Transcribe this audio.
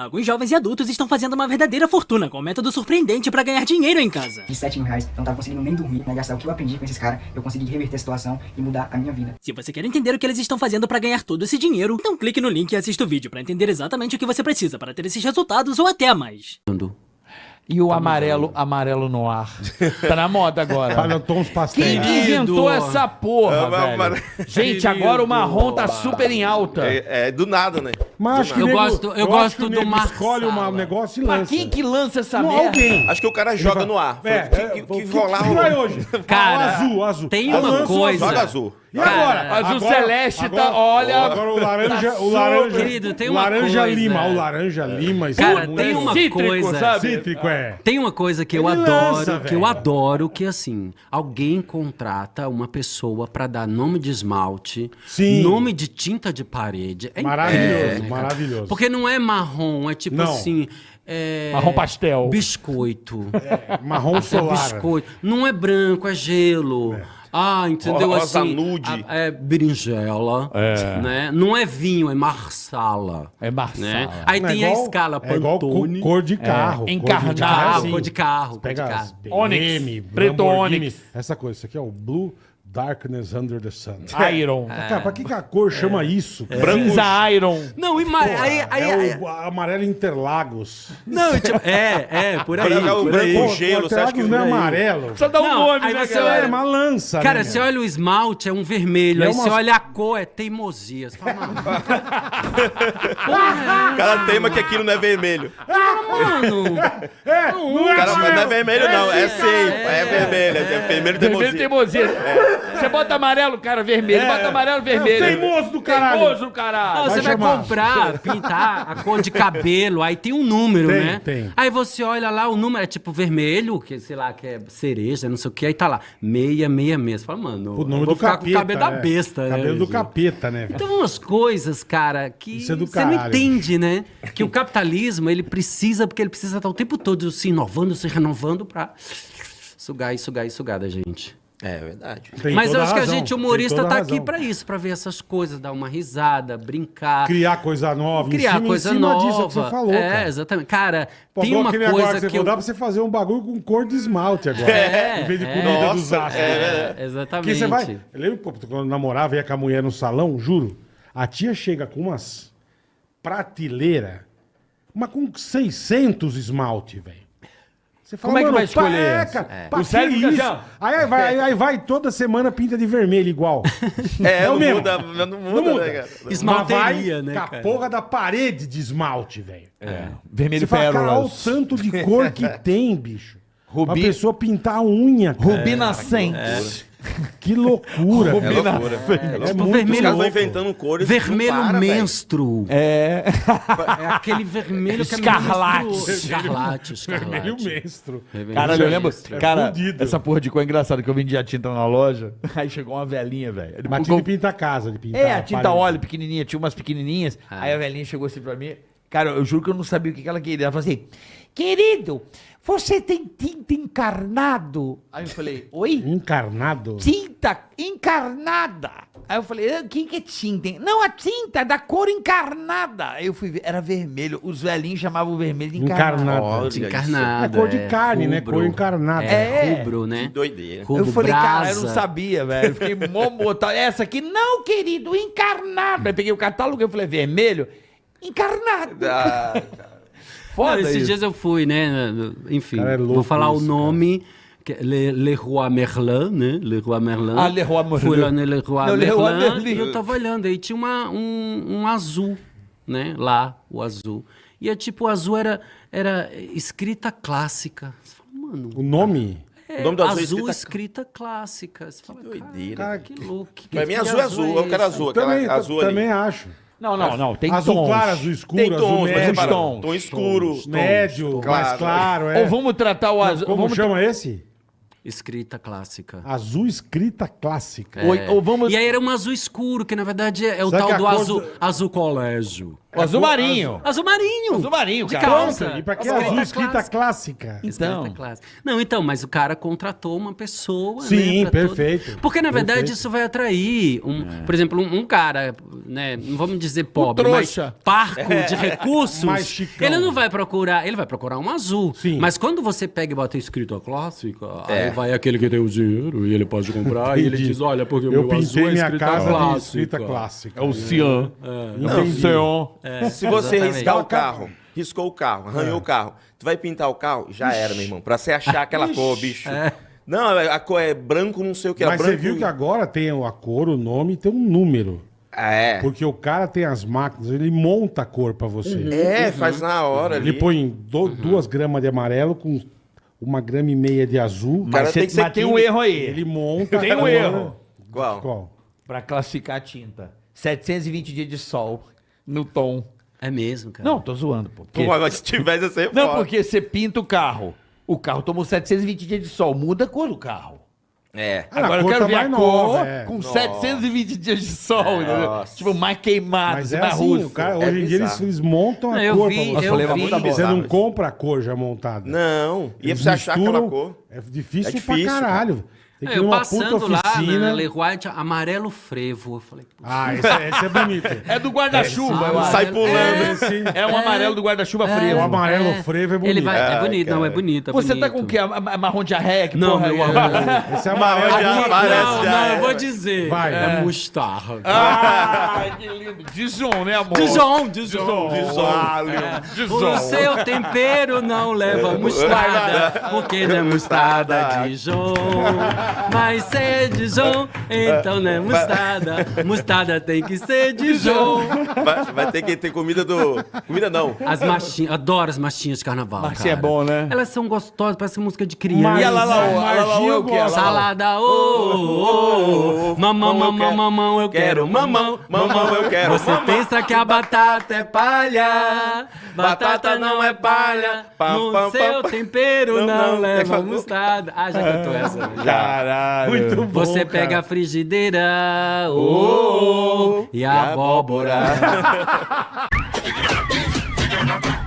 Alguns jovens e adultos estão fazendo uma verdadeira fortuna com um método surpreendente pra ganhar dinheiro em casa. De 7 mil reais, eu não tava conseguindo nem dormir, né? Gastar o que eu aprendi com esses caras, eu consegui reverter a situação e mudar a minha vida. Se você quer entender o que eles estão fazendo pra ganhar todo esse dinheiro, então clique no link e assista o vídeo pra entender exatamente o que você precisa para ter esses resultados ou até mais. E o amarelo, amarelo no ar. Tá na moda agora. Olha, tons pastéis. Quem inventou essa porra, É, velho? Gente, agora o marrom tá super em alta. É, é do nada, né? Mas acho que Eu nego- gosto- eu acho gosto que do Marsala. escolhe uma- um negócio e lança. quem que lança essa Não, merda? alguém. Acho que o cara joga no ar. É, que, é, que, o que rolar que vai hoje? Cara, Ah, o azul, azul. tem Eu uma coisa- Joga azul. E agora? Azul Agora- celeste tá, agora- olha. Agora o laranja, tá o laranja, Querido, tem uma laranja coisa. lima, o laranja lima, isso Cara, é tem uma Cítrico, coisa. sabe? cítrico é. Tem uma coisa que eu Ele adoro, lança, que eu adoro, que assim, alguém contrata uma pessoa pra dar nome de esmalte, Sim. nome de tinta de parede. É Maravilhoso, incrível, cara? maravilhoso. Porque não é marrom, é tipo Não. assim. é- Marrom pastel. Biscoito. Marrom É solar. biscoito. Não é branco, é gelo. Ah, entendeu? Rosa assim, nude. a- é berinjela. É. Né? Não é vinho, é marsala. É Marsala. Né? Aí Não, é tem a igual- escala É igual Pantone. co- cor de carro. É, cor de encarnado. carro, cor de carro, cor Pega de as carro. Onyx, BM, preto Onyx. Essa coisa, isso aqui é o Blue Darkness Under the Sun. Iron. Cara, pra que, que a cor chama isso? cara? Cinza Iron. Não, e ma- aí, aí, é aí- o amarelo Interlagos. Não, tipo, é, é, por aí. É o por branco aí. Pô, gelo, o você acha que Interlagos não é é amarelo? Só dá um Não, nome, aí né, você galera? É uma lança, Cara, né, você meu? olha o esmalte, é um vermelho. É aí umas- você olha a cor, é teimosia. Você fala, mano, O cara teima que aquilo não é vermelho. mano, É, não O é cara não é vermelho, não. É sim. É vermelho. É vermelho Vermelho teimosia. teimosia. Você bota amarelo, cara, vermelho. Bota amarelo, vermelho. É o teimoso do caralho. Teimoso do Não, caralho. você vai chamar. comprar, pintar a cor de cabelo, aí tem um número, Tem, né? tem. Aí você olha lá, o número é tipo vermelho, que sei lá, que é cereja, não sei o que, aí tá lá, 666. Você fala, mano, O vou do ficar capeta. com o cabelo da é. besta, né? Cabelo do gente? capeta, né? velho? Então, umas coisas, cara, que é você não caralho. entende, né? Que o capitalismo, ele precisa, porque ele precisa estar o tempo todo se inovando, se renovando pra sugar e sugar e sugar da gente. É verdade. Tem Mas eu acho que a razão, gente humorista tá aqui pra isso, pra ver essas coisas, dar uma risada, brincar, Criar coisa nova. em criar cima- em coisa cima nova. disso que você falou, é, cara. exatamente. Cara, Pô, tem uma agora coisa que você que eu... dá pra você fazer um bagulho com cor de esmalte agora. É, em vez de é. comida Nossa, dos astros. é, É, exatamente. Porque você vai. Eu lembro quando eu namorava, ia com a mulher no salão, juro. A tia chega com umas prateleira, mas com 600 esmalte, velho. Você fala, Como é que vai escolher cara, É. pra O que cérebro isso? assim. Aí vai, aí, aí vai toda semana pinta de vermelho igual. É, o não mesmo. muda, não muda, Não muda. né, cara? Esmalteria, né, com a cara? porra da parede de esmalte, velho. É. Vermelho Você fala, cara, olha o tanto de cor que tem, bicho. Rubi- Uma pessoa pintar a unha, cara. Rubi nascente. Que loucura. Cara. loucura. É Tipo, muito Os vermelho- caras vão inventando cores. Vermelho para, velho. menstro. É. É aquele vermelho que é Escarlate. menstru- Escarlate, escarlate. Vermelho. Vermelho Caralho, eu lembro. Cara, fudido. essa porra de cor é engraçada que eu vendia tinta na loja. Aí chegou uma velhinha, velho. Mas tinha de pintar a casa, de pintar É, a tinta parede. óleo pequenininha, tinha umas pequenininhas. Aí a velhinha chegou assim pra mim. Cara, eu juro que eu não sabia o que ela queria. Ela falou assim: Querido, você tem tinta encarnado? Aí eu falei: Oi? Encarnado. Tinta encarnada. Aí eu falei: "Ah, O que, que é tinta? Não, a tinta da cor encarnada. Aí eu fui ver, era vermelho. Os velhinhos chamavam o vermelho de encarnado. Encarnado. Isso. encarnado. É cor de carne, né? Cor encarnada. É, É. rubro, né? Que doideira. Rubro, Eu falei, cara, eu não brasa. sabia, velho. Eu Fiquei mó mortal. Essa aqui, não, querido, encarnado. Aí peguei o catálogo e falei, vermelho? Encarnado. Ah, Não, Foda esses isso. dias eu fui, né? Enfim, Cara, é vou falar isso, o nome. que é Le, Leroy Merlin, né? Leroy Merlin. Ah, Leroy Merlin. Fui lá no Leroy Não, Merlin, Leroy Merlin. e eu tava olhando. Aí tinha uma, um, um azul, né? Lá, o azul. E é tipo, o azul era, era escrita clássica. Você fala, mano... O nome? É, O nome do azul é azul escrita- escrita clássica. Você fala, doideira. cara, que louco. Que, Pra mim, que azul é azul. Eu quero azul. Aquela Também, azul ali. também acho. Não, não, não. Tem azul tons. claro, azul escuro, Tem azul tons, mas médio, separa. tons, Tom escuro. médio, mais claro. claro. É. Ou vamos tratar o azul... Como vamos chama esse? Escrita clássica. Azul escrita clássica. Ou, ou vamos... E aí era um azul escuro, que na verdade é, é o Será tal do cor azul, do- azul colégio. O azul marinho. Azul marinho. Azul marinho, De cara. calça. E pra que Escrita azul escrita clássica. clássica? Então. Escrita clássica. Não, então, mas o cara contratou uma pessoa, Sim, né? perfeito. Porque, na verdade, Perfeito. isso vai atrair, um, É. por exemplo, um, um cara, né? Não vamos dizer pobre, mas trouxa. parco de recursos. Mais chicão. ele não vai procurar, ele vai procurar um azul. Sim. Mas quando você pega e bota escrito a clássica, É. aí vai aquele que tem o dinheiro e ele pode comprar e ele diz, olha, porque o Eu meu azul pintei é minha escrita casa de clássica. escrita clássica. É o cian. É o cian. Se você exatamente. riscar o carro, riscou o carro, arranhou o carro, tu vai pintar o carro, já era, meu irmão. Pra você achar aquela cor, bicho. Não, a cor é branco, não sei o que. era Mas branco... você viu que agora tem a cor, o nome e tem um número. É. Porque o cara tem as máquinas, ele monta a cor pra você. É, faz na hora ali. Ele põe do- duas gramas de amarelo com uma grama e meia de azul. cara Mas, tem cê- que ser mas tem um químico. erro aí. Ele monta. Tem um cor. erro. Qual? Qual? Pra classificar a tinta. 720 dias de sol no tom. É mesmo, cara. Não, tô zoando, pô. Porque- Pô, agora se tivesse ia ser Não, foda. porque você pinta o carro. O carro tomou 720 dias de sol. Muda a cor do carro. É. Ah, Agora eu quero tá ver a cor nova, é. com Nossa. 720 dias de sol, entendeu? Tipo, mais queimado, Mas é assim, russo. o cara, É hoje em dia eles, eles montam a eu cor vi, pra você. eu falei, vi. Você não compra a cor já montada. Não. E pra você achar aquela cor. É difícil, É difícil, pra caralho. Tem que eu numa passando puta lá oficina. na Le White, amarelo frevo. Eu falei, pô, Ah, esse, é- esse é bonito. É do guarda-chuva, acho. Sai amarelo- pulando. É, Esse, É um amarelo do guarda-chuva o frevo. amarelo É. frevo é bonito. Ele vai, é Ai, bonito, não, é bonito. é Você tá bonito. com o quê? Marrom de arreque? Não, porra, meu é- amor. Esse é amarelo. parece, não, já não, é. eu vou dizer. Vai. É mostarda. Ah, que lindo. Dijon, né, amor? Dijon, Dijon. Dijon. O seu tempero não leva mostarda, porque não é mostarda Dijon. Mas se é Dijon, então não é mostarda. Mostarda tem que ser Dijon. Vai, vai ter que ter comida do. Comida não. As machinhas, adoro as machinhas de carnaval. Machinha é bom, né? Elas são gostosas, parece música de criança. Mas E a Lalaô? A Lalaô é o quê? Salada, ô, ô, ô, mamão, mamão, mamão, eu quero mamão, mamão, eu quero Você pensa que a batata é palha, batata não é palha, no seu tempero Não, leva mostarda. Ah, já cantou essa. Já. Caralho. Muito bom, Você pega a frigideira. Oh, oh, e, e abóbora. abóbora.